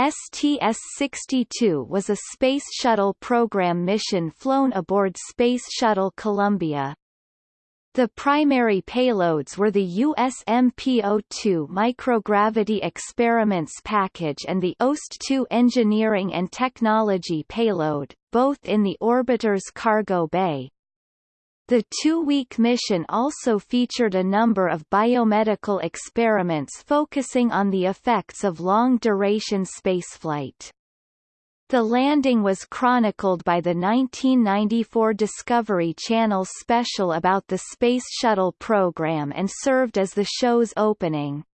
STS-62 was a Space Shuttle program mission flown aboard Space Shuttle Columbia. The primary payloads were the USMP-2 microgravity experiments package and the OST-2 engineering and technology payload, both in the orbiter's cargo bay. The two-week mission also featured a number of biomedical experiments focusing on the effects of long-duration spaceflight. The landing was chronicled by the 1994 Discovery Channel special about the Space Shuttle program and served as the show's opening.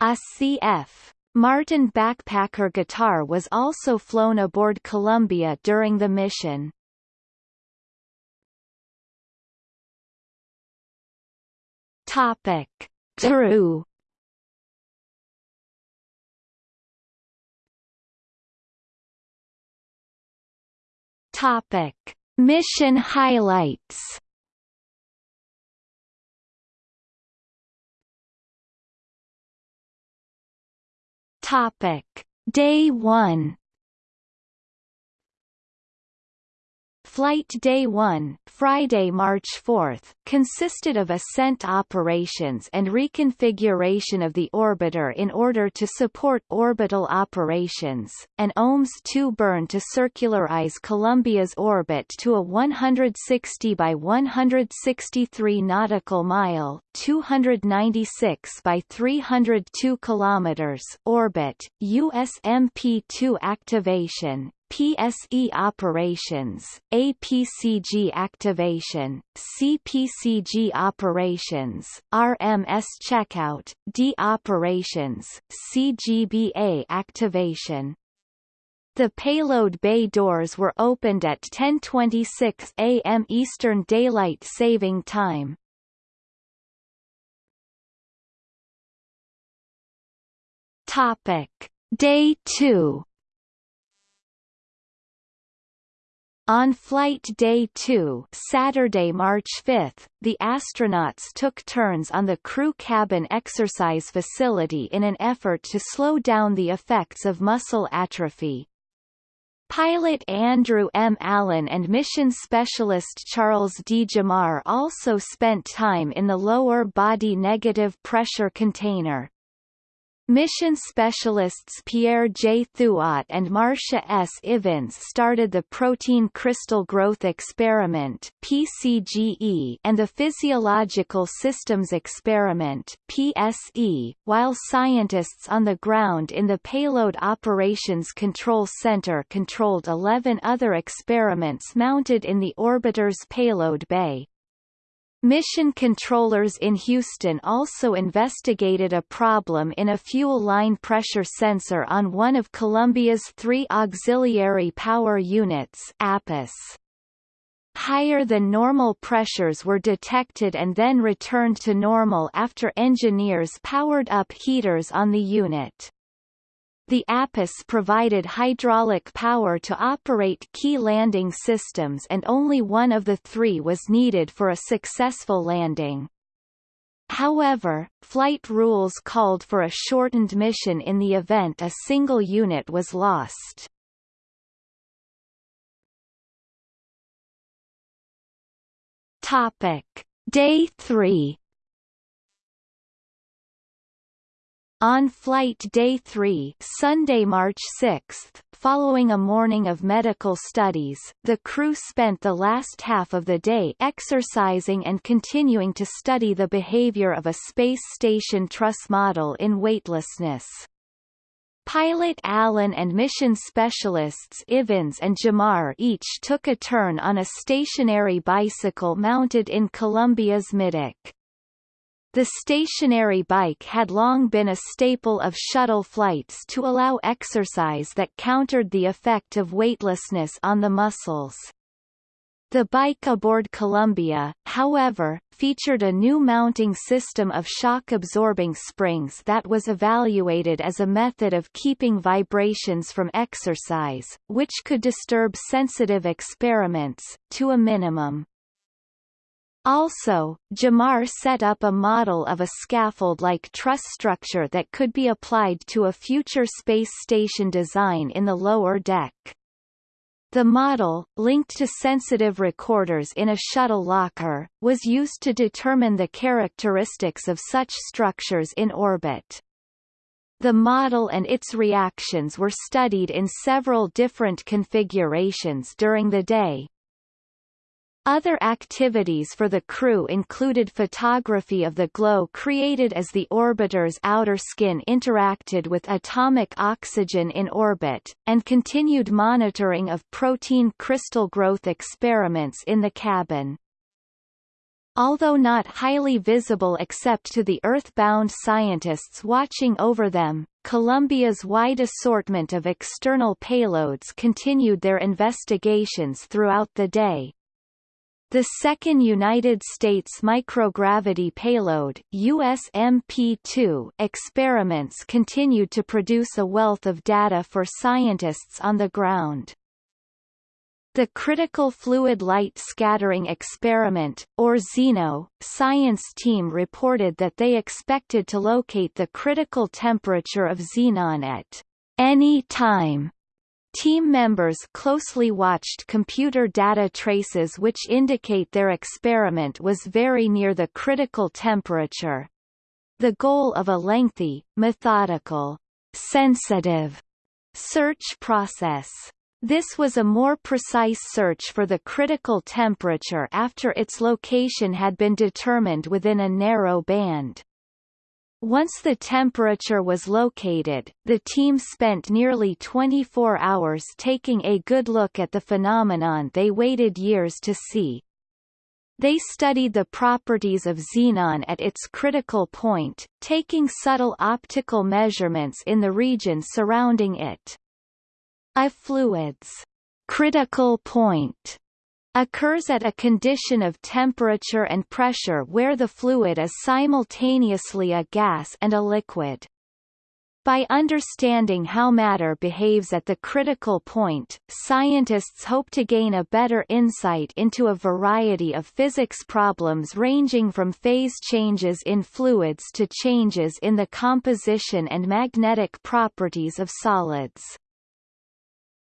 A CF Martin backpacker guitar was also flown aboard Columbia during the mission. Topic. True Topic. Mission highlights Topic. Day 1 Flight Day 1, Friday, March 4, consisted of ascent operations and reconfiguration of the orbiter in order to support orbital operations, and OMS-2 burn to circularize Columbia's orbit to a 160 by 163 nautical mile 296 by 302 kilometers orbit, USMP-2 activation, PSE operations, APCG activation, CPCG operations, RMS checkout, D operations, CGBA activation. The payload bay doors were opened at 10:26 a.m. Eastern Daylight Saving Time. Topic: Day 2 On flight day 2 Saturday, March 5, the astronauts took turns on the crew cabin exercise facility in an effort to slow down the effects of muscle atrophy. Pilot Andrew M. Allen and mission specialist Charles D. Gemar also spent time in the lower body negative pressure container. Mission specialists Pierre J. Thuot and Marcia S. Ivins started the Protein Crystal Growth Experiment PCGE and the Physiological Systems Experiment PSE, while scientists on the ground in the Payload Operations Control Center controlled 11 other experiments mounted in the orbiter's payload bay. Mission controllers in Houston also investigated a problem in a fuel line pressure sensor on one of Columbia's three auxiliary power units APUS. Higher than normal pressures were detected and then returned to normal after engineers powered up heaters on the unit. The APUS provided hydraulic power to operate key landing systems and only one of the three was needed for a successful landing. However, flight rules called for a shortened mission in the event a single unit was lost. Topic. Day 3 On flight day 3 Sunday, March 6, following a morning of medical studies, the crew spent the last half of the day exercising and continuing to study the behavior of a space station truss model in weightlessness. Pilot Allen and mission specialists Ivins and Gemar each took a turn on a stationary bicycle mounted in Columbia's middeck. The stationary bike had long been a staple of shuttle flights to allow exercise that countered the effect of weightlessness on the muscles. The bike aboard Columbia, however, featured a new mounting system of shock-absorbing springs that was evaluated as a method of keeping vibrations from exercise, which could disturb sensitive experiments, to a minimum. Also, Gemar set up a model of a scaffold-like truss structure that could be applied to a future space station design in the lower deck. The model, linked to sensitive recorders in a shuttle locker, was used to determine the characteristics of such structures in orbit. The model and its reactions were studied in several different configurations during the day, other activities for the crew included photography of the glow created as the orbiter's outer skin interacted with atomic oxygen in orbit, and continued monitoring of protein crystal growth experiments in the cabin. Although not highly visible except to the Earth-bound scientists watching over them, Columbia's wide assortment of external payloads continued their investigations throughout the day. The second United States microgravity payload USMP-2 experiments continued to produce a wealth of data for scientists on the ground. The Critical Fluid Light Scattering Experiment, or Zeno, science team reported that they expected to locate the critical temperature of xenon at any time Team members closely watched computer data traces which indicate their experiment was very near the critical temperature. The goal of a lengthy, methodical, sensitive search process. This was a more precise search for the critical temperature after its location had been determined within a narrow band. Once the temperature was located, the team spent nearly 24 hours taking a good look at the phenomenon they waited years to see. They studied the properties of xenon at its critical point, taking subtle optical measurements in the region surrounding it. A fluid's critical point occurs at a condition of temperature and pressure where the fluid is simultaneously a gas and a liquid. By understanding how matter behaves at the critical point, scientists hope to gain a better insight into a variety of physics problems ranging from phase changes in fluids to changes in the composition and magnetic properties of solids.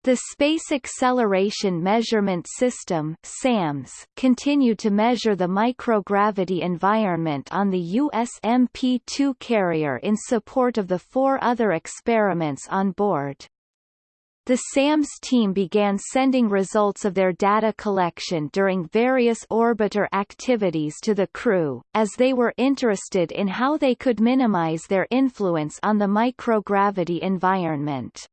The Space Acceleration Measurement System SAMS continued to measure the microgravity environment on the USMP-2 carrier in support of the four other experiments on board. The SAMS team began sending results of their data collection during various orbiter activities to the crew, as they were interested in how they could minimize their influence on the microgravity environment.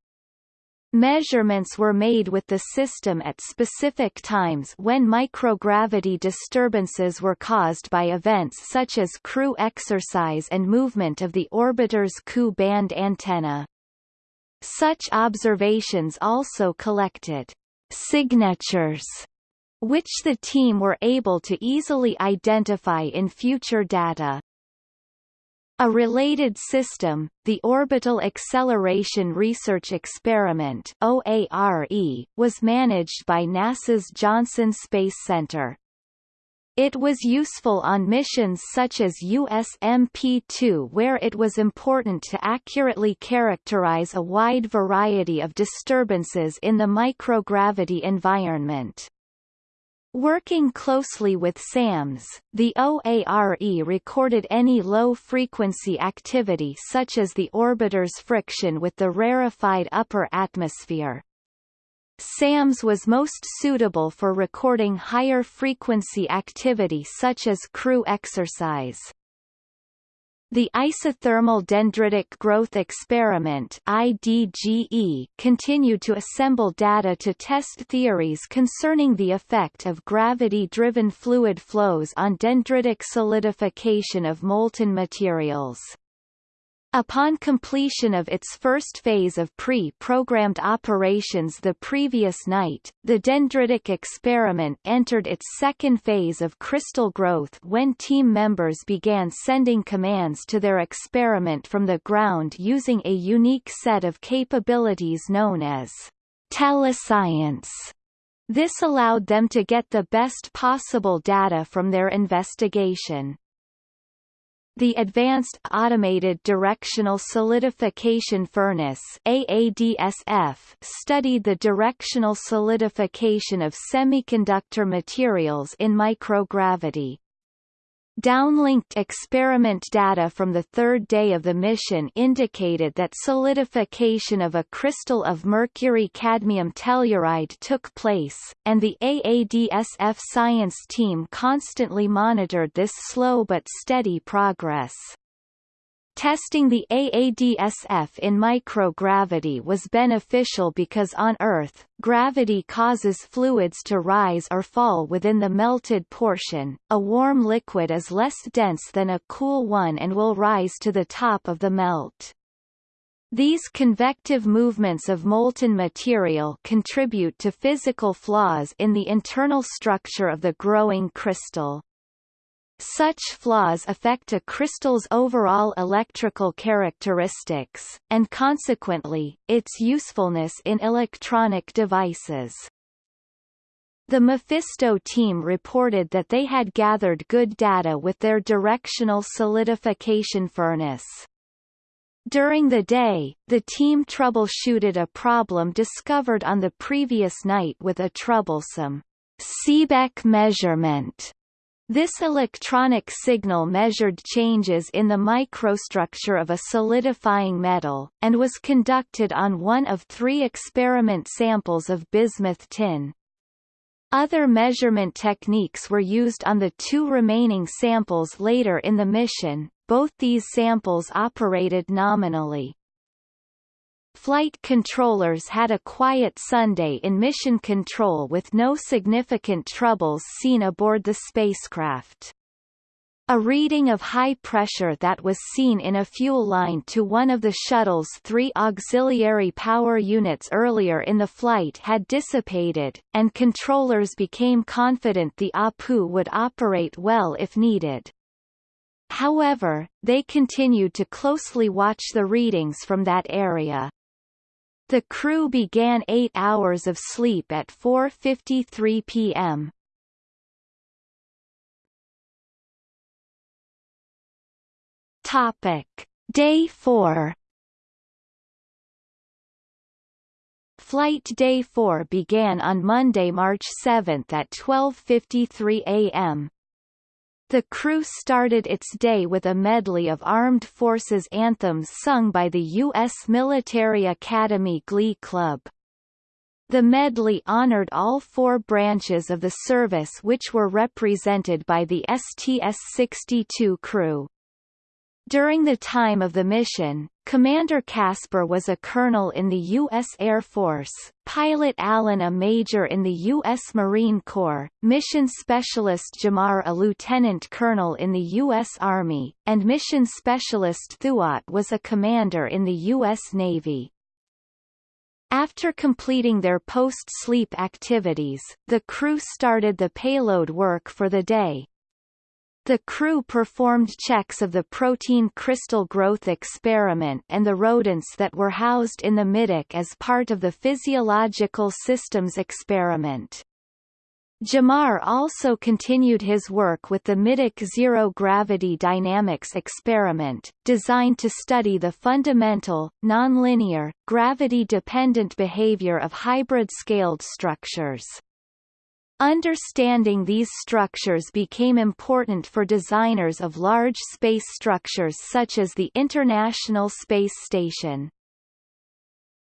Measurements were made with the system at specific times when microgravity disturbances were caused by events such as crew exercise and movement of the orbiter's Ku band antenna. Such observations also collected signatures which the team were able to easily identify in future data. A related system, the Orbital Acceleration Research Experiment OARE, was managed by NASA's Johnson Space Center. It was useful on missions such as USMP-2 where it was important to accurately characterize a wide variety of disturbances in the microgravity environment. Working closely with SAMS, the OARE recorded any low-frequency activity such as the orbiter's friction with the rarefied upper atmosphere. SAMS was most suitable for recording higher frequency activity such as crew exercise. The Isothermal Dendritic Growth Experiment IDGE continued to assemble data to test theories concerning the effect of gravity-driven fluid flows on dendritic solidification of molten materials. Upon completion of its first phase of pre-programmed operations the previous night, the dendritic experiment entered its second phase of crystal growth when team members began sending commands to their experiment from the ground using a unique set of capabilities known as telescience. This allowed them to get the best possible data from their investigation. The Advanced Automated Directional Solidification Furnace AADSF studied the directional solidification of semiconductor materials in microgravity. Downlinked experiment data from the third day of the mission indicated that solidification of a crystal of mercury-cadmium telluride took place, and the AADSF science team constantly monitored this slow but steady progress. Testing the AADSF in microgravity was beneficial because on Earth, gravity causes fluids to rise or fall within the melted portion. A warm liquid is less dense than a cool one and will rise to the top of the melt. These convective movements of molten material contribute to physical flaws in the internal structure of the growing crystal. Such flaws affect a crystal's overall electrical characteristics, and consequently, its usefulness in electronic devices. The Mephisto team reported that they had gathered good data with their directional solidification furnace. During the day, the team troubleshooted a problem discovered on the previous night with a troublesome Seebeck measurement this electronic signal measured changes in the microstructure of a solidifying metal, and was conducted on one of three experiment samples of bismuth tin. Other measurement techniques were used on the two remaining samples later in the mission, both these samples operated nominally. Flight controllers had a quiet Sunday in mission control with no significant troubles seen aboard the spacecraft. A reading of high pressure that was seen in a fuel line to one of the shuttle's three auxiliary power units earlier in the flight had dissipated, and controllers became confident the APU would operate well if needed. However, they continued to closely watch the readings from that area. The crew began eight hours of sleep at 4.53 p.m. Topic. Day 4 Flight Day 4 began on Monday, March 7 at 12.53 a.m. The crew started its day with a medley of armed forces anthems sung by the U.S. Military Academy Glee Club. The medley honored all four branches of the service which were represented by the STS-62 crew. During the time of the mission, Commander Casper was a colonel in the U.S. Air Force, pilot Allen a major in the U.S. Marine Corps, mission specialist Gemar a lieutenant colonel in the U.S. Army, and mission specialist Thuot was a commander in the U.S. Navy. After completing their post-sleep activities, the crew started the payload work for the day, the crew performed checks of the protein crystal growth experiment and the rodents that were housed in the middeck as part of the physiological systems experiment. Gemar also continued his work with the middeck zero-gravity dynamics experiment, designed to study the fundamental, nonlinear, gravity-dependent behavior of hybrid scaled structures. Understanding these structures became important for designers of large space structures such as the International Space Station.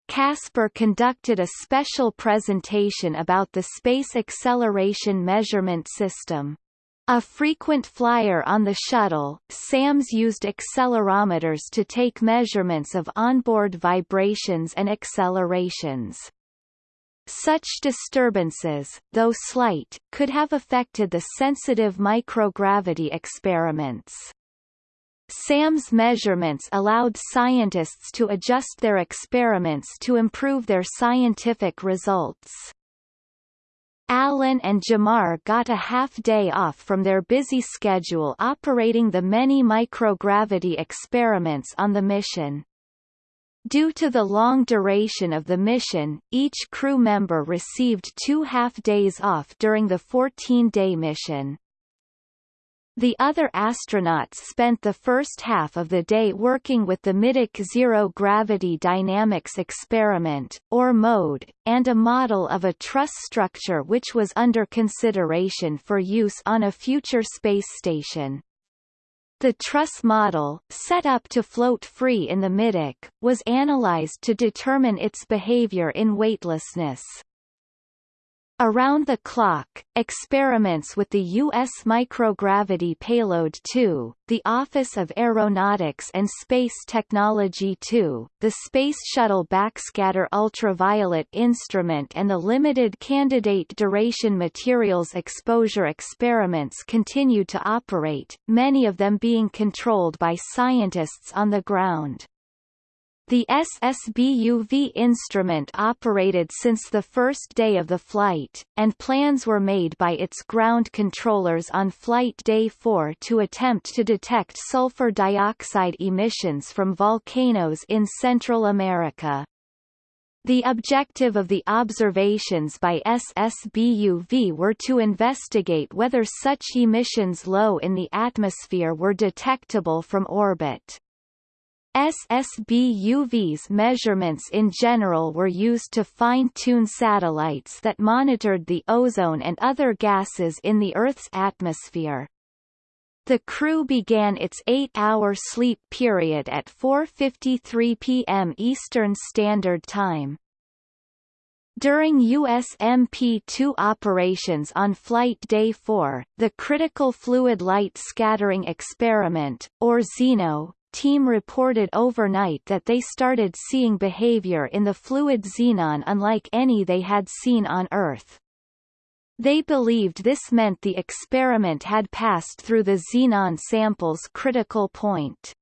Casper conducted a special presentation about the Space Acceleration Measurement System. A frequent flyer on the shuttle, SAMS used accelerometers to take measurements of onboard vibrations and accelerations. Such disturbances, though slight, could have affected the sensitive microgravity experiments. SAM's measurements allowed scientists to adjust their experiments to improve their scientific results. Allen and Gemar got a half-day off from their busy schedule operating the many microgravity experiments on the mission. Due to the long duration of the mission, each crew member received two half-days off during the 14-day mission. The other astronauts spent the first half of the day working with the Middeck Zero Gravity Dynamics Experiment, or MODE, and a model of a truss structure which was under consideration for use on a future space station. The truss model, set up to float free in the middeck, was analyzed to determine its behavior in weightlessness. Around the clock, experiments with the U.S. Microgravity Payload 2, the Office of Aeronautics and Space Technology 2, the Space Shuttle Backscatter Ultraviolet Instrument and the Limited Candidate Duration Materials Exposure experiments continued to operate, many of them being controlled by scientists on the ground. The SSBUV instrument operated since the first day of the flight, and plans were made by its ground controllers on flight day 4 to attempt to detect sulfur dioxide emissions from volcanoes in Central America. The objective of the observations by SSBUV were to investigate whether such emissions low in the atmosphere were detectable from orbit. SSB-UV's measurements in general were used to fine-tune satellites that monitored the ozone and other gases in the Earth's atmosphere. The crew began its eight-hour sleep period at 4.53 p.m. Eastern Standard Time. During USMP-2 operations on Flight Day 4, the Critical Fluid Light Scattering Experiment, or Zeno, team reported overnight that they started seeing behavior in the fluid xenon unlike any they had seen on Earth. They believed this meant the experiment had passed through the xenon sample's critical point.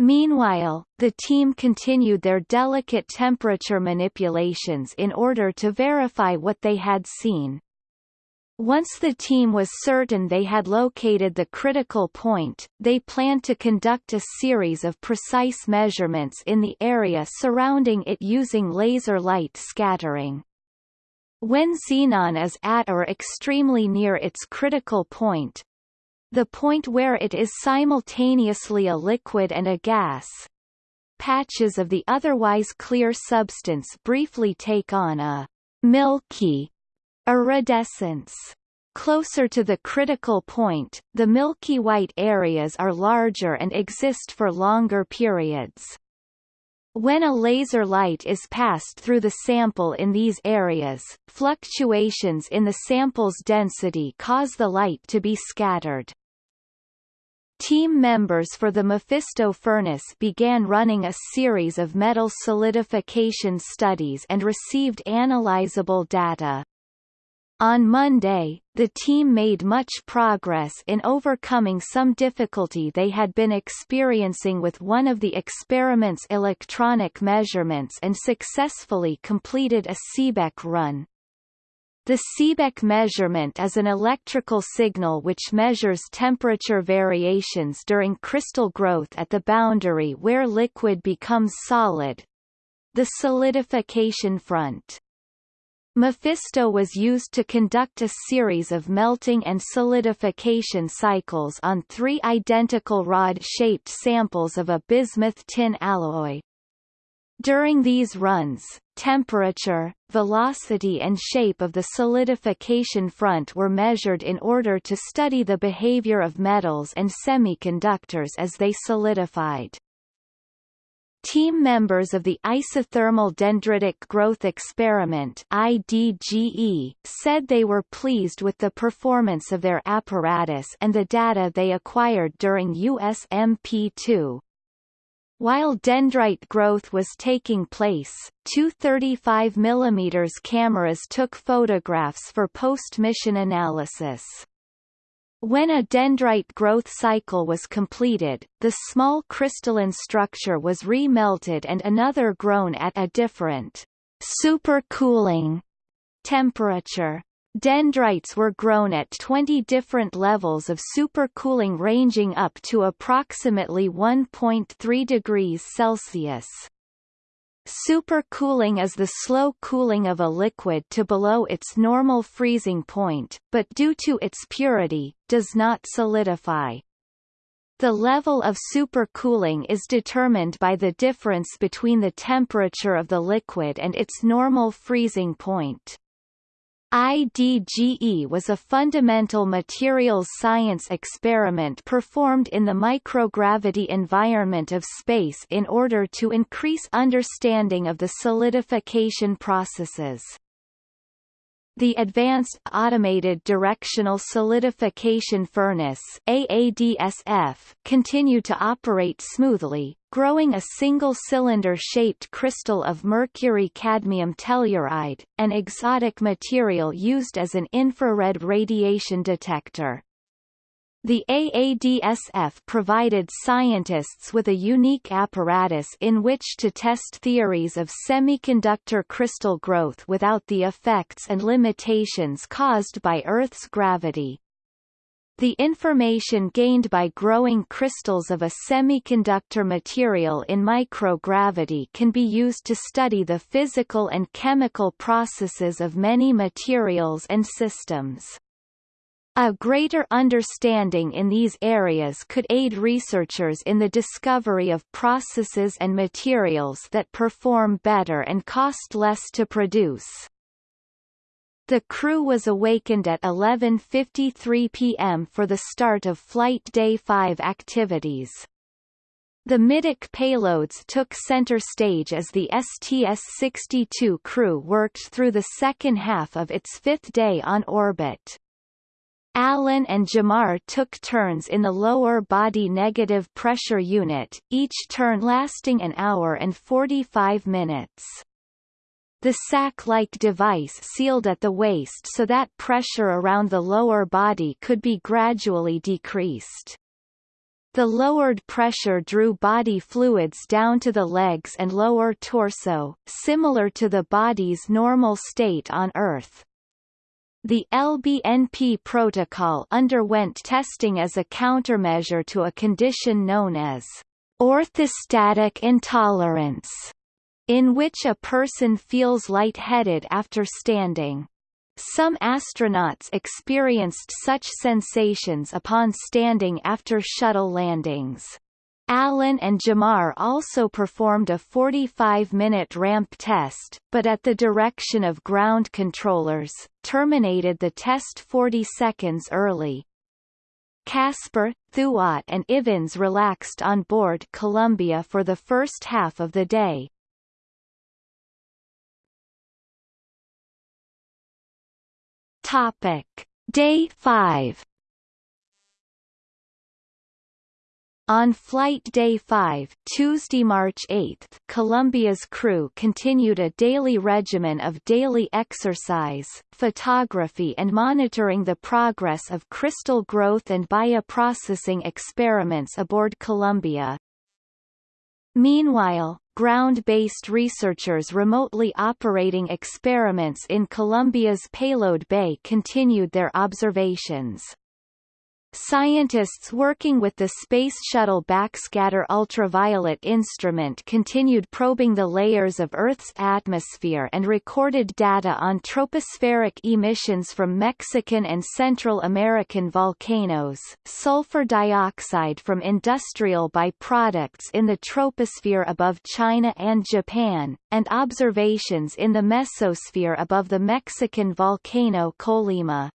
Meanwhile, the team continued their delicate temperature manipulations in order to verify what they had seen. Once the team was certain they had located the critical point, they planned to conduct a series of precise measurements in the area surrounding it using laser light scattering. When xenon is at or extremely near its critical point, the point where it is simultaneously a liquid and a gas, patches of the otherwise clear substance briefly take on a milky Iridescence Closer to the critical point, the milky white areas are larger and exist for longer periods. When a laser light is passed through the sample in these areas, fluctuations in the sample's density cause the light to be scattered. Team members for the Mephisto furnace began running a series of metal solidification studies and received analyzable data. On Monday, the team made much progress in overcoming some difficulty they had been experiencing with one of the experiment's electronic measurements and successfully completed a Seebeck run. The Seebeck measurement is an electrical signal which measures temperature variations during crystal growth at the boundary where liquid becomes solid the solidification front. Mephisto was used to conduct a series of melting and solidification cycles on three identical rod-shaped samples of a bismuth tin alloy. During these runs, temperature, velocity and shape of the solidification front were measured in order to study the behavior of metals and semiconductors as they solidified. Team members of the Isothermal Dendritic Growth Experiment IDGE said they were pleased with the performance of their apparatus and the data they acquired during USMP2. While dendrite growth was taking place, two 35 mm cameras took photographs for post-mission analysis. When a dendrite growth cycle was completed, the small crystalline structure was remelted and another grown at a different supercooling temperature. Dendrites were grown at 20 different levels of supercooling ranging up to approximately 1.3 degrees Celsius. Supercooling is the slow cooling of a liquid to below its normal freezing point, but due to its purity, does not solidify. The level of supercooling is determined by the difference between the temperature of the liquid and its normal freezing point. IDGE was a fundamental materials science experiment performed in the microgravity environment of space in order to increase understanding of the solidification processes. The Advanced Automated Directional Solidification Furnace AADSF continued to operate smoothly, growing a single-cylinder-shaped crystal of mercury-cadmium telluride, an exotic material used as an infrared radiation detector. The AADSF provided scientists with a unique apparatus in which to test theories of semiconductor crystal growth without the effects and limitations caused by Earth's gravity. The information gained by growing crystals of a semiconductor material in microgravity can be used to study the physical and chemical processes of many materials and systems. A greater understanding in these areas could aid researchers in the discovery of processes and materials that perform better and cost less to produce. The crew was awakened at 11.53 p.m. for the start of Flight Day 5 activities. The middeck payloads took center stage as the STS-62 crew worked through the second half of its fifth day on orbit. Allen and Gemar took turns in the lower body negative pressure unit, each turn lasting an hour and 45 minutes. The sac-like device sealed at the waist so that pressure around the lower body could be gradually decreased. The lowered pressure drew body fluids down to the legs and lower torso, similar to the body's normal state on Earth. The LBNP protocol underwent testing as a countermeasure to a condition known as orthostatic intolerance, in which a person feels lightheaded after standing. Some astronauts experienced such sensations upon standing after shuttle landings. Allen and Gemar also performed a 45-minute ramp test, but at the direction of ground controllers, terminated the test 40 seconds early. Casper, Thuot and Ivins relaxed on board Columbia for the first half of the day. Topic. Day 5 On Flight Day 5 Tuesday, March 8, Columbia's crew continued a daily regimen of daily exercise, photography and monitoring the progress of crystal growth and bioprocessing experiments aboard Columbia. Meanwhile, ground-based researchers remotely operating experiments in Columbia's payload bay continued their observations. Scientists working with the Space Shuttle Backscatter Ultraviolet Instrument continued probing the layers of Earth's atmosphere and recorded data on tropospheric emissions from Mexican and Central American volcanoes, sulfur dioxide from industrial byproducts in the troposphere above China and Japan, and observations in the mesosphere above the Mexican volcano Colima.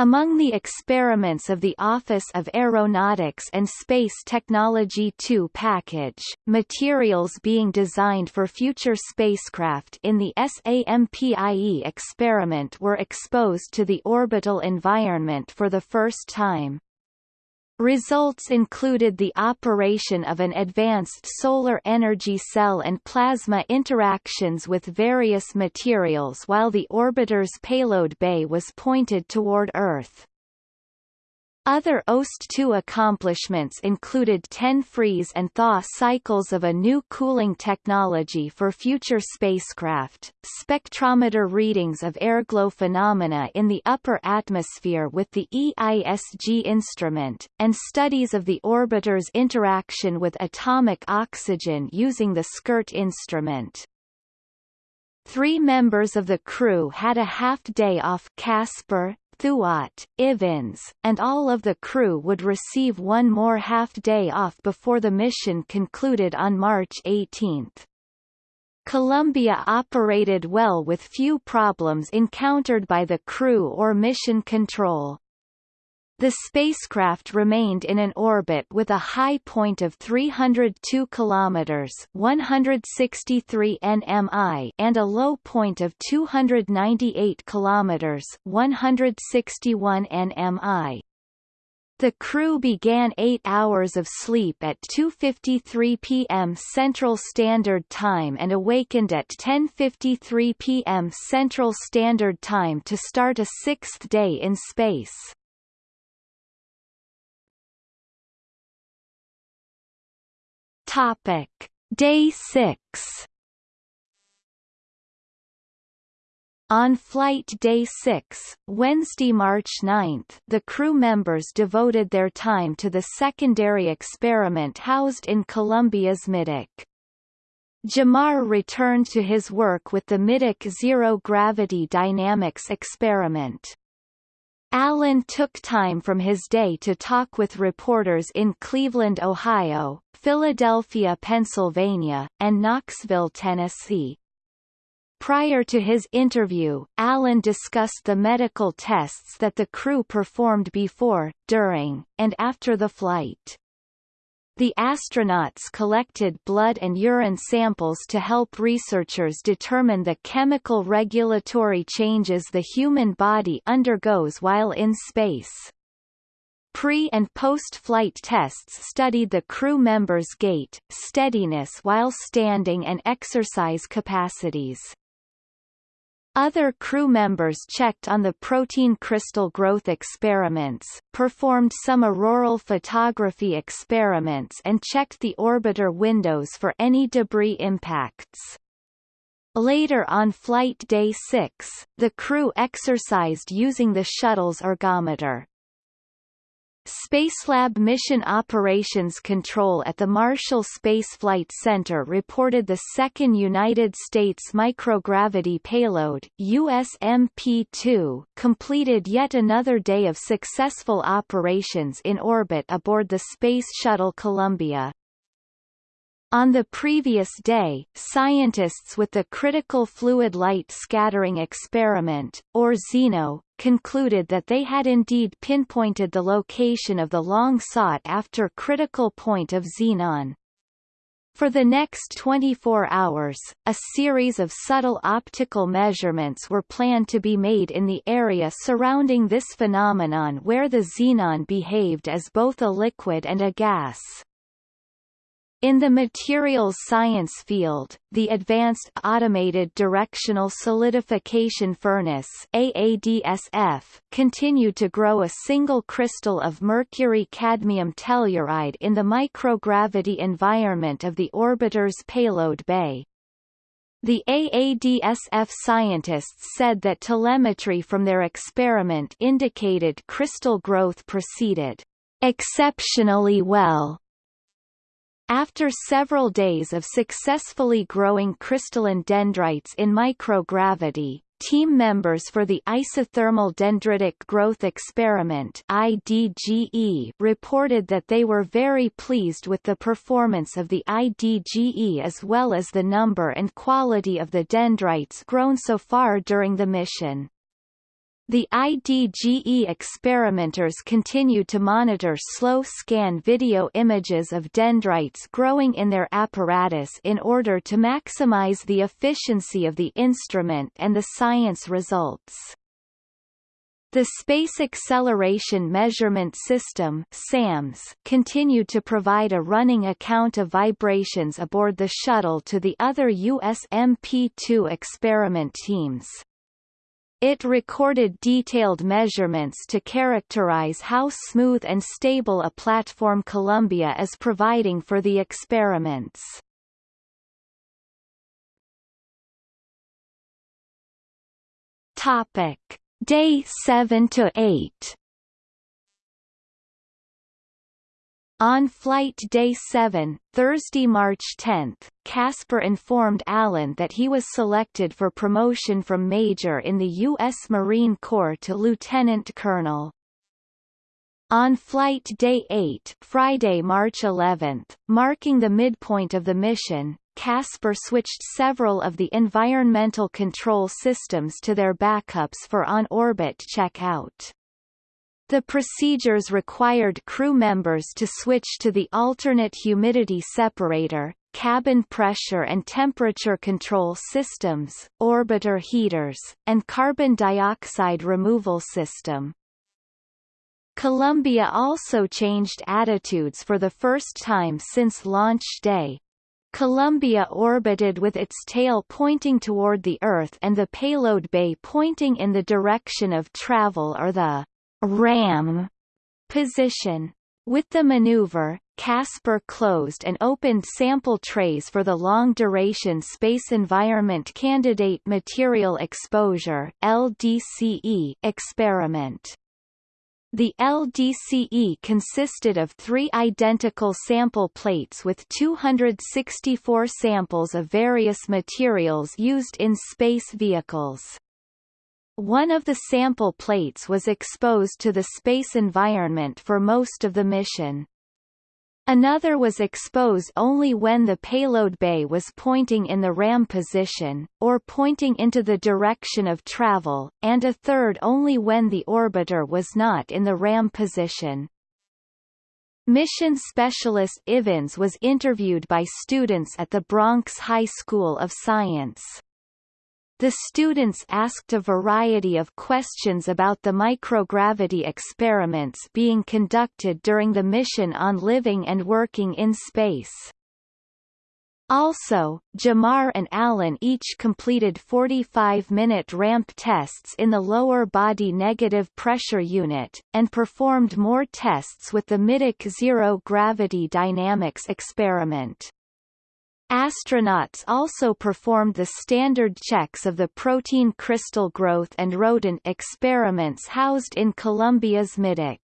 Among the experiments of the Office of Aeronautics and Space Technology 2 package, materials being designed for future spacecraft in the SAMPIE experiment were exposed to the orbital environment for the first time. Results included the operation of an advanced solar energy cell and plasma interactions with various materials while the orbiter's payload bay was pointed toward Earth. Other OST-2 accomplishments included 10 freeze and thaw cycles of a new cooling technology for future spacecraft, spectrometer readings of airglow phenomena in the upper atmosphere with the EISG instrument, and studies of the orbiter's interaction with atomic oxygen using the SKIRT instrument. Three members of the crew had a half-day off Casper, Thuot, Ivins, and all of the crew would receive one more half-day off before the mission concluded on March 18. Columbia operated well with few problems encountered by the crew or mission control. The spacecraft remained in an orbit with a high point of 302 kilometers (163 nmi) and a low point of 298 kilometers (161 nmi). The crew began 8 hours of sleep at 2.53 p.m. Central Standard Time and awakened at 10.53 p.m. Central Standard Time to start a sixth day in space. Topic: Day 6. On flight day 6, Wednesday, March 9, the crew members devoted their time to the secondary experiment housed in Columbia's middeck. Gemar returned to his work with the middeck zero-gravity dynamics experiment. Allen took time from his day to talk with reporters in Cleveland, Ohio, Philadelphia, Pennsylvania, and Knoxville, Tennessee. Prior to his interview, Allen discussed the medical tests that the crew performed before, during, and after the flight. The astronauts collected blood and urine samples to help researchers determine the chemical regulatory changes the human body undergoes while in space. Pre- and post-flight tests studied the crew members' gait, steadiness while standing and exercise capacities. Other crew members checked on the protein crystal growth experiments, performed some auroral photography experiments and checked the orbiter windows for any debris impacts. Later on flight day 6, the crew exercised using the shuttle's ergometer. Spacelab Mission Operations Control at the Marshall Space Flight Center reported the second United States microgravity payload USMP-2 completed yet another day of successful operations in orbit aboard the Space Shuttle Columbia. On the previous day, scientists with the Critical Fluid Light Scattering Experiment, or Zeno, concluded that they had indeed pinpointed the location of the long-sought-after critical point of xenon. For the next 24 hours, a series of subtle optical measurements were planned to be made in the area surrounding this phenomenon where the xenon behaved as both a liquid and a gas. In the materials science field, the Advanced Automated Directional Solidification Furnace AADSF continued to grow a single crystal of mercury-cadmium telluride in the microgravity environment of the orbiter's payload bay. The AADSF scientists said that telemetry from their experiment indicated crystal growth proceeded exceptionally well after several days of successfully growing crystalline dendrites in microgravity, team members for the Isothermal Dendritic Growth Experiment IDGE reported that they were very pleased with the performance of the IDGE as well as the number and quality of the dendrites grown so far during the mission. The IDGE experimenters continue to monitor slow-scan video images of dendrites growing in their apparatus in order to maximize the efficiency of the instrument and the science results. The Space Acceleration Measurement System SAMS continued to provide a running account of vibrations aboard the shuttle to the other USMP-2 experiment teams. It recorded detailed measurements to characterize how smooth and stable a platform Columbia is providing for the experiments. Topic: Day 7 to 8. On flight day 7, Thursday, March 10, Casper informed Allen that he was selected for promotion from major in the U.S. Marine Corps to lieutenant colonel. On flight day 8, Friday, March 11, marking the midpoint of the mission, Casper switched several of the environmental control systems to their backups for on-orbit checkout. The procedures required crew members to switch to the alternate humidity separator, cabin pressure and temperature control systems, orbiter heaters, and carbon dioxide removal system. Columbia also changed attitudes for the first time since launch day. Columbia orbited with its tail pointing toward the Earth and the payload bay pointing in the direction of travel or the ram position. With the maneuver, Casper closed and opened sample trays for the Long-Duration Space Environment Candidate Material Exposure LDCE experiment. The LDCE consisted of three identical sample plates with 264 samples of various materials used in space vehicles. One of the sample plates was exposed to the space environment for most of the mission. Another was exposed only when the payload bay was pointing in the ram position, or pointing into the direction of travel, and a third only when the orbiter was not in the ram position. Mission specialist Ivins was interviewed by students at the Bronx High School of Science. The students asked a variety of questions about the microgravity experiments being conducted during the mission on living and working in space. Also, Gemar and Allen each completed 45-minute ramp tests in the lower body negative pressure unit, and performed more tests with the Middeck zero gravity dynamics experiment. Astronauts also performed the standard checks of the protein crystal growth and rodent experiments housed in Columbia's middeck.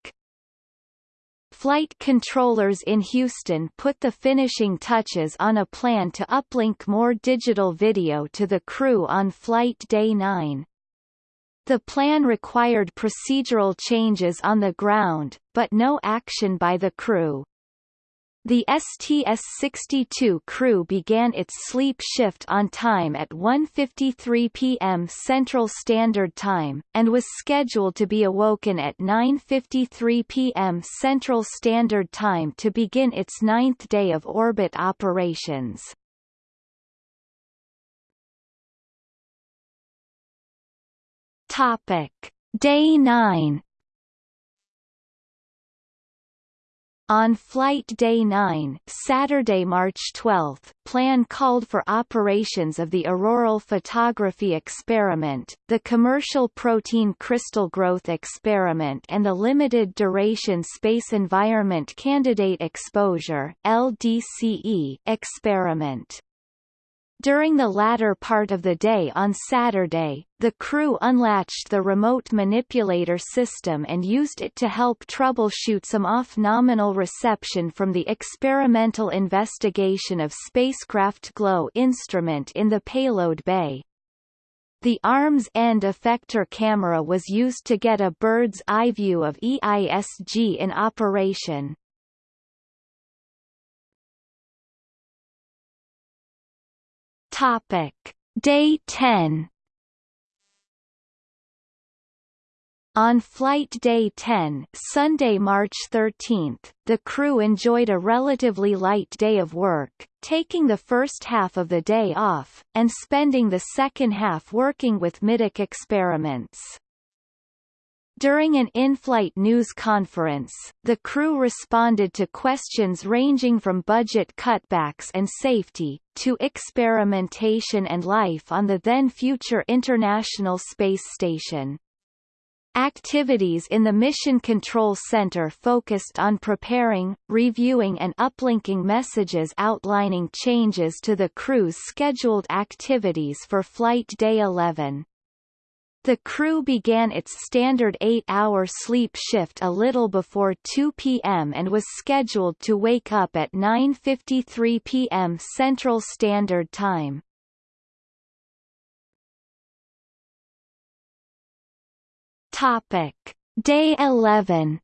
Flight controllers in Houston put the finishing touches on a plan to uplink more digital video to the crew on Flight Day 9. The plan required procedural changes on the ground, but no action by the crew. The STS-62 crew began its sleep shift on time at 1.53 p.m. Central Standard Time, and was scheduled to be awoken at 9.53 p.m. Central Standard Time to begin its ninth day of orbit operations. Topic. Day 9 On Flight Day 9 Saturday, March 12, plan called for operations of the auroral photography experiment, the commercial protein crystal growth experiment and the limited duration space environment candidate exposure LDCE experiment. During the latter part of the day on Saturday, the crew unlatched the remote manipulator system and used it to help troubleshoot some off-nominal reception from the experimental investigation of spacecraft glow instrument in the payload bay. The arm's end effector camera was used to get a bird's eye view of EISG in operation. Topic: Day 10 On flight day 10 Sunday, March 13, the crew enjoyed a relatively light day of work, taking the first half of the day off, and spending the second half working with middeck experiments. During an in-flight news conference, the crew responded to questions ranging from budget cutbacks and safety, to experimentation and life on the then-future International Space Station. Activities in the Mission Control Center focused on preparing, reviewing and uplinking messages outlining changes to the crew's scheduled activities for Flight Day 11. The crew began its standard eight-hour sleep shift a little before 2 p.m. and was scheduled to wake up at 9.53 p.m. Central Standard Time. Topic. Day 11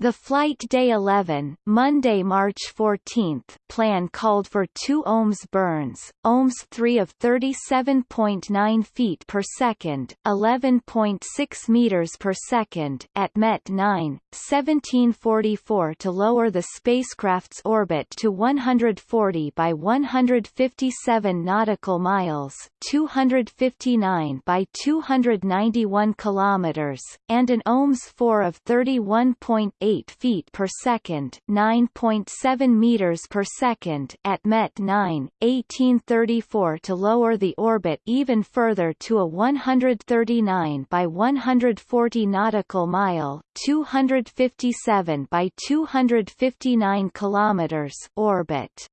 The Flight Day 11 Monday, March 14 plan called for 2 OMS burns, OMS 3 of 37.9 feet per second, 11.6 meters per second at MET 9, 1744 to lower the spacecraft's orbit to 140 by 157 nautical miles, 259 by 291 kilometers, and an OMS 4 of 31.8 feet per second 9.7 meters per second at MET 9, 1834 to lower the orbit even further to a 139 by 140 nautical mile 257 by 259 kilometers orbit.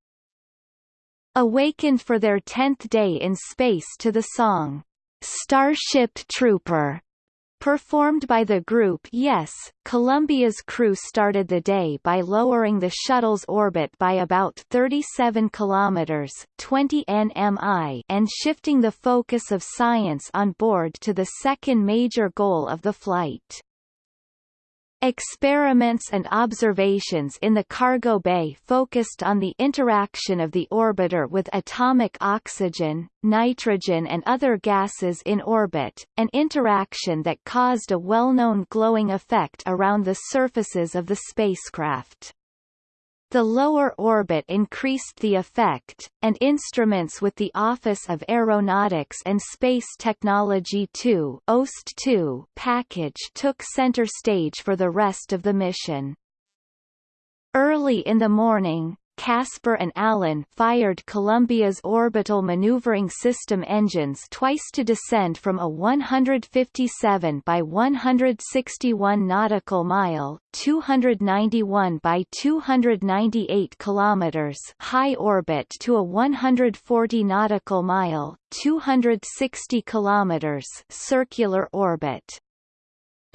Awakened for their tenth day in space to the song, Starship Trooper Performed by the group Yes, Columbia's crew started the day by lowering the shuttle's orbit by about 37 kilometers 20 nmi and shifting the focus of science on board to the second major goal of the flight. Experiments and observations in the cargo bay focused on the interaction of the orbiter with atomic oxygen, nitrogen and other gases in orbit, an interaction that caused a well-known glowing effect around the surfaces of the spacecraft. The lower orbit increased the effect, and instruments with the Office of Aeronautics and Space Technology 2 OST-2 package took center stage for the rest of the mission. Early in the morning, Casper and Allen fired Columbia's orbital maneuvering system engines twice to descend from a 157 by 161 nautical mile 291 by 298 kilometers high orbit to a 140 nautical mile 260 kilometers circular orbit.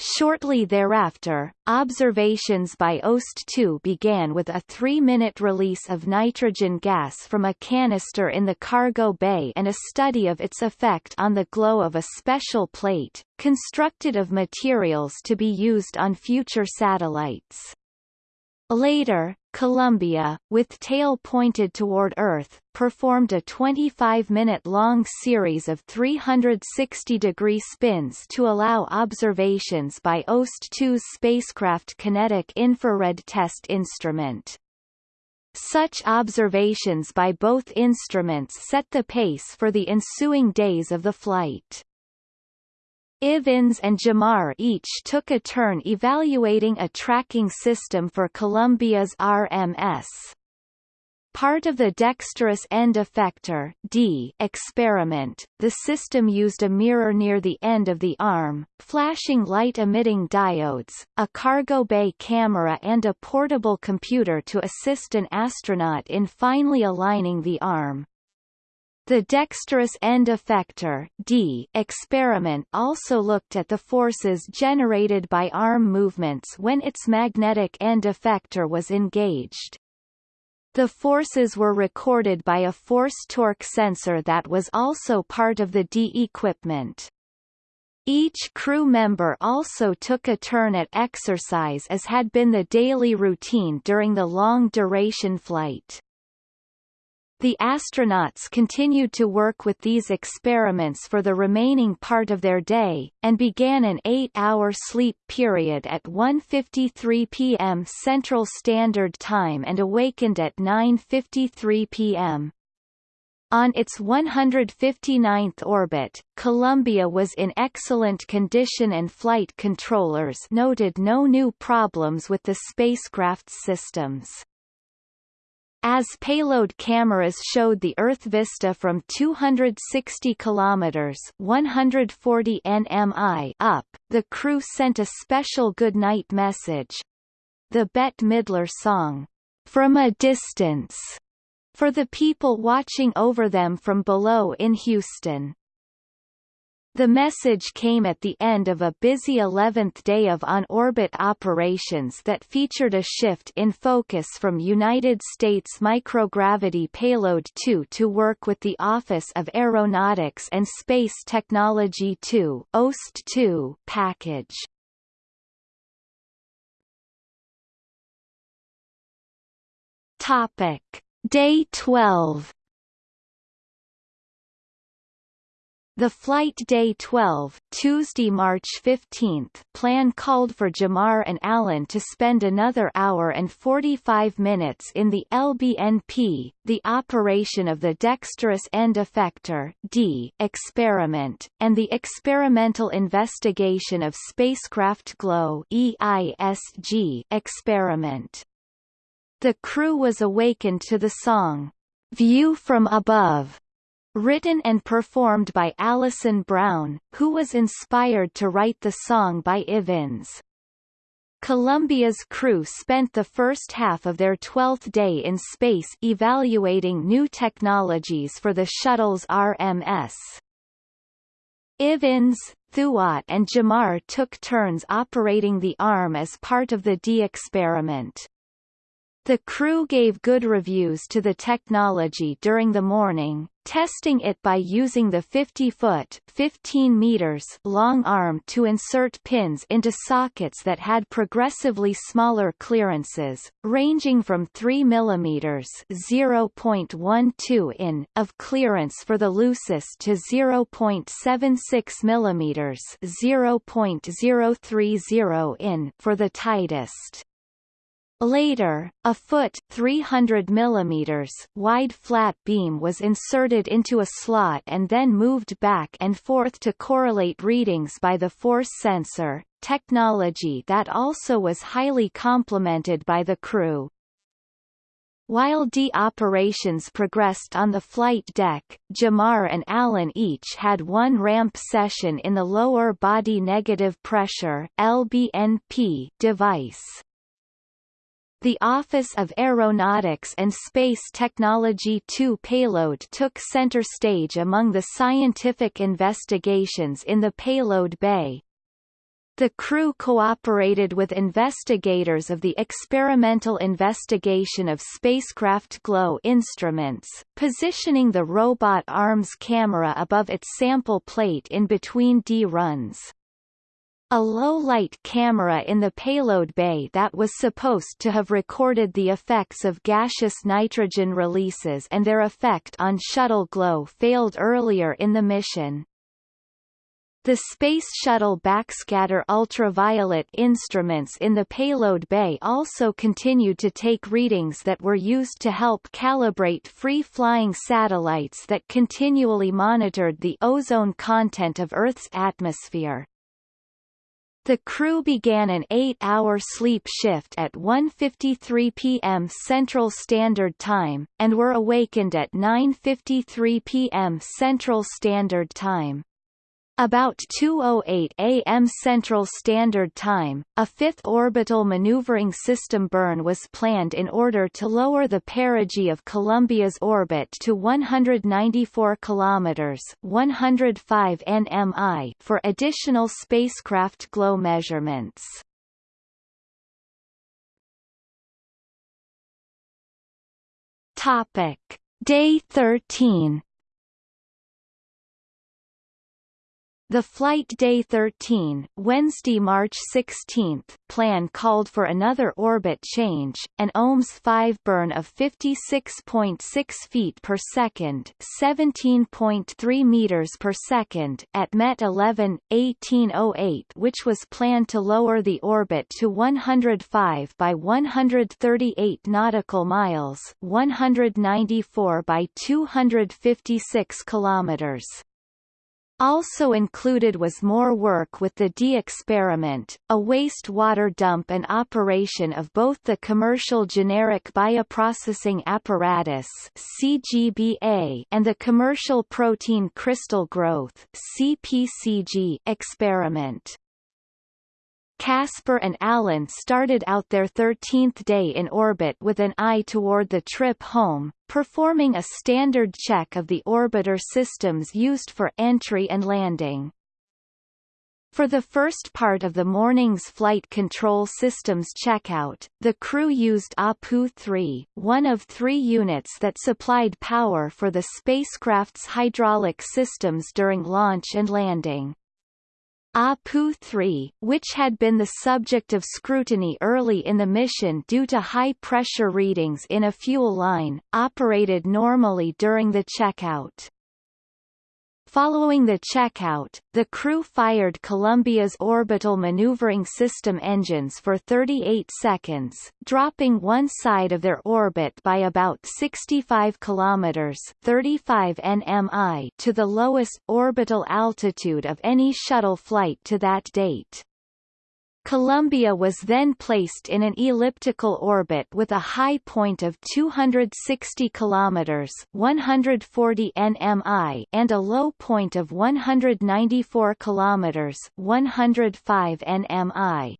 Shortly thereafter, observations by OST-2 began with a three-minute release of nitrogen gas from a canister in the cargo bay and a study of its effect on the glow of a special plate, constructed of materials to be used on future satellites. Later, Columbia, with tail pointed toward Earth, performed a 25-minute-long series of 360-degree spins to allow observations by OST-2's spacecraft kinetic infrared test instrument. Such observations by both instruments set the pace for the ensuing days of the flight. Ivins and Gemar each took a turn evaluating a tracking system for Columbia's RMS. Part of the dexterous end effector D experiment, the system used a mirror near the end of the arm, flashing light-emitting diodes, a cargo bay camera and a portable computer to assist an astronaut in finely aligning the arm. The dexterous end effector D experiment also looked at the forces generated by arm movements when its magnetic end effector was engaged. The forces were recorded by a force-torque sensor that was also part of the D equipment. Each crew member also took a turn at exercise as had been the daily routine during the long-duration flight. The astronauts continued to work with these experiments for the remaining part of their day, and began an eight-hour sleep period at 1.53 p.m. Central Standard Time and awakened at 9.53 p.m. On its 159th orbit, Columbia was in excellent condition and flight controllers noted no new problems with the spacecraft's systems. As payload cameras showed the Earth vista from 260 kilometers (140 nmi) up, the crew sent a special goodnight message, the Bette Midler song, "From a Distance." for the people watching over them from below in Houston. The message came at the end of a busy 11th day of on-orbit operations that featured a shift in focus from United States Microgravity Payload 2 to work with the Office of Aeronautics and Space Technology 2 OST 2 package. Topic Day 12 The flight day 12, Tuesday, March 15, plan called for Gemar and Allen to spend another hour and 45 minutes in the LBNP, the operation of the dexterous end effector D experiment, and the experimental investigation of spacecraft glow EISG experiment. The crew was awakened to the song, View from Above, written and performed by Alison Brown, who was inspired to write the song by Ivins. Columbia's crew spent the first half of their 12th day in space evaluating new technologies for the shuttle's RMS. Ivins, Thuot and Gemar took turns operating the arm as part of the D experiment. The crew gave good reviews to the technology during the morning, testing it by using the 50-foot 15 meters long arm to insert pins into sockets that had progressively smaller clearances, ranging from 3 mm 0.12 in of clearance for the loosest to 0.76 mm 0.030 in for the tightest. Later, a foot 300 mm wide flat beam was inserted into a slot and then moved back and forth to correlate readings by the force sensor, technology that also was highly complimented by the crew. While D operations progressed on the flight deck, Gemar and Allen each had one ramp session in the lower body negative pressure LBNP device. The Office of Aeronautics and Space Technology 2 payload took center stage among the scientific investigations in the payload bay. The crew cooperated with investigators of the Experimental Investigation of Spacecraft Glow instruments, positioning the robot arms camera above its sample plate in between D runs. A low-light camera in the payload bay that was supposed to have recorded the effects of gaseous nitrogen releases and their effect on shuttle glow failed earlier in the mission. The Space Shuttle backscatter ultraviolet instruments in the payload bay also continued to take readings that were used to help calibrate free-flying satellites that continually monitored the ozone content of Earth's atmosphere. The crew began an eight-hour sleep shift at 1.53 p.m. Central Standard Time, and were awakened at 9.53 p.m. Central Standard Time. About 2.08 a.m. Central Standard Time, a fifth orbital maneuvering system burn was planned in order to lower the perigee of Columbia's orbit to 194 kilometers 105 nmi for additional spacecraft glow measurements. Topic. Day 13 The Flight Day 13, Wednesday, March 16, plan called for another orbit change, an OMS 5 burn of 56.6 feet per second, 17.3 meters per second at Met 11 1808, which was planned to lower the orbit to 105 by 138 nautical miles, 194 by 256 kilometers. Also included was more work with the D experiment, a wastewater dump and operation of both the commercial generic bioprocessing apparatus CGBA and the commercial protein crystal growth CPCG experiment. Casper and Allen started out their 13th day in orbit with an eye toward the trip home, performing a standard check of the orbiter systems used for entry and landing. For the first part of the morning's flight control systems checkout, the crew used APU-3, one of three units that supplied power for the spacecraft's hydraulic systems during launch and landing. APU-3, which had been the subject of scrutiny early in the mission due to high pressure readings in a fuel line, operated normally during the checkout. Following the checkout, the crew fired Columbia's orbital maneuvering system engines for 38 seconds, dropping one side of their orbit by about 65 kilometers (35 nmi) to the lowest orbital altitude of any shuttle flight to that date. Columbia was then placed in an elliptical orbit with a high point of 260 kilometers (140 nmi) and a low point of 194 kilometers (105 nmi).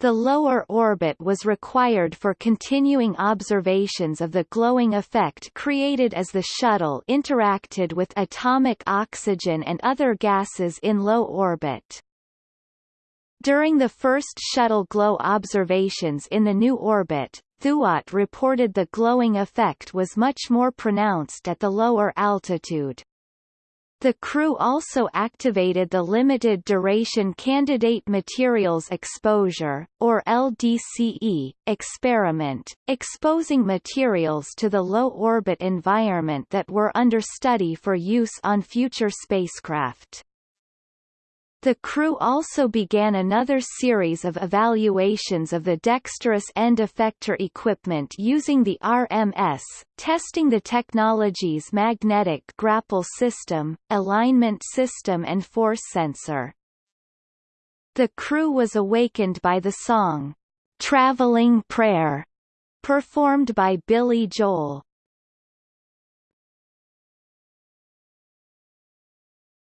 The lower orbit was required for continuing observations of the glowing effect created as the shuttle interacted with atomic oxygen and other gases in low orbit. During the first shuttle glow observations in the new orbit, Thuot reported the glowing effect was much more pronounced at the lower altitude. The crew also activated the Limited Duration Candidate Materials Exposure, or LDCE, experiment, exposing materials to the low-orbit environment that were under study for use on future spacecraft. The crew also began another series of evaluations of the dexterous end effector equipment using the RMS, testing the technology's magnetic grapple system, alignment system and force sensor. The crew was awakened by the song, Traveling Prayer, performed by Billy Joel.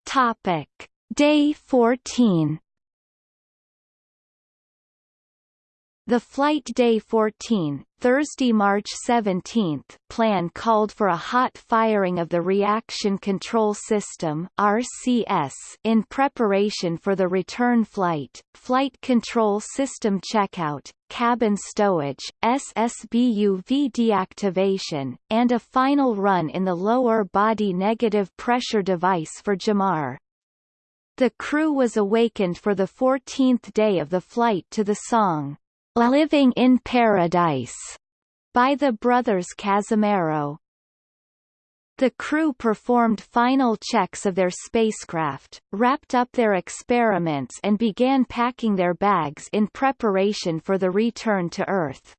Topic Day 14 The flight day 14, Thursday, March 17, plan called for a hot firing of the Reaction Control System (RCS) in preparation for the return flight, flight control system checkout, cabin stowage, SSBUV deactivation, and a final run in the lower body negative pressure device for Gemar. The crew was awakened for the 14th day of the flight to the song, Living in Paradise, by the brothers Cazimero. The crew performed final checks of their spacecraft, wrapped up their experiments and began packing their bags in preparation for the return to Earth.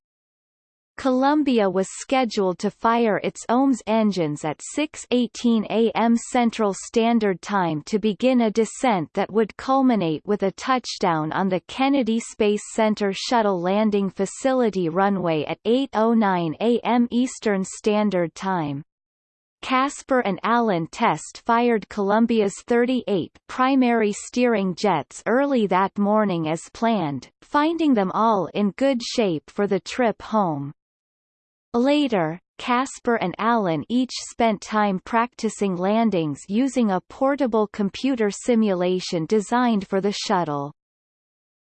Columbia was scheduled to fire its OMS engines at 6.18 am Central Standard Time to begin a descent that would culminate with a touchdown on the Kennedy Space Center Shuttle Landing Facility runway at 8.09 am Eastern Standard Time. Casper and Allen test fired Columbia's 38 primary steering jets early that morning as planned, finding them all in good shape for the trip home. Later, Casper and Allen each spent time practicing landings using a portable computer simulation designed for the shuttle.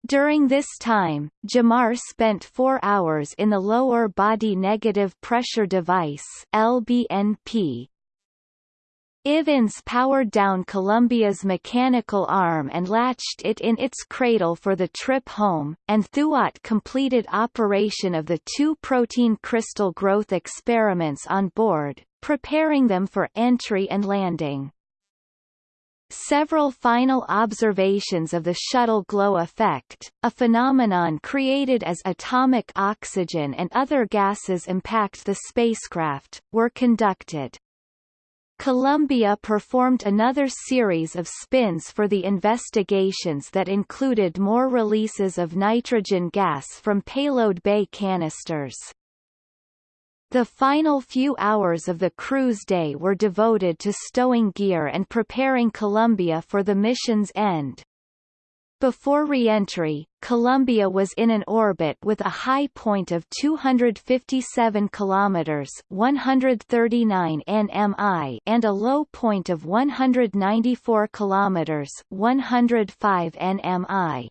During this time, Gemar spent four hours in the lower body negative pressure device LBNP. Ivins powered down Columbia's mechanical arm and latched it in its cradle for the trip home, and Thuot completed operation of the two protein crystal growth experiments on board, preparing them for entry and landing. Several final observations of the shuttle glow effect, a phenomenon created as atomic oxygen and other gases impact the spacecraft, were conducted. Columbia performed another series of spins for the investigations that included more releases of nitrogen gas from payload bay canisters. The final few hours of the cruise day were devoted to stowing gear and preparing Columbia for the mission's end. Before re-entry, Columbia was in an orbit with a high point of 257 kilometers (139 nmi) and a low point of 194 kilometers (105 nmi).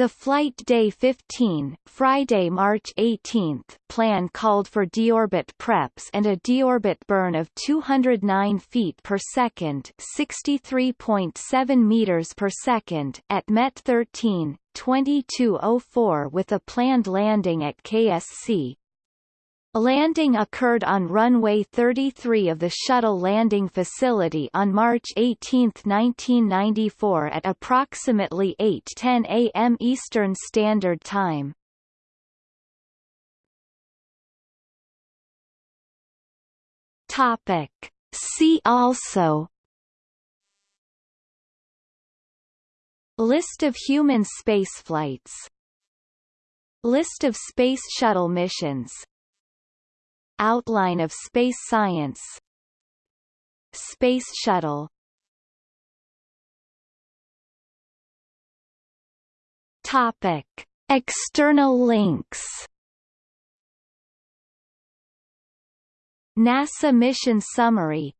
The flight day 15 Friday, March 18 plan called for deorbit preps and a deorbit burn of 209 feet per second 63.7 meters per second at MET 13, 2204 with a planned landing at KSC, landing occurred on runway 33 of the shuttle landing facility on March 18, 1994 at approximately 8.10 a.m. Eastern Standard Time. Topic. See also List of human spaceflights List of Space Shuttle missions Outline of space science. Space Shuttle. Topic. External links. NASA mission summary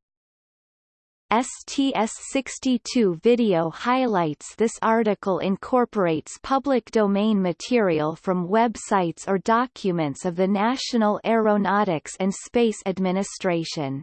STS-62 video highlights This article incorporates public domain material from websites or documents of the National Aeronautics and Space Administration.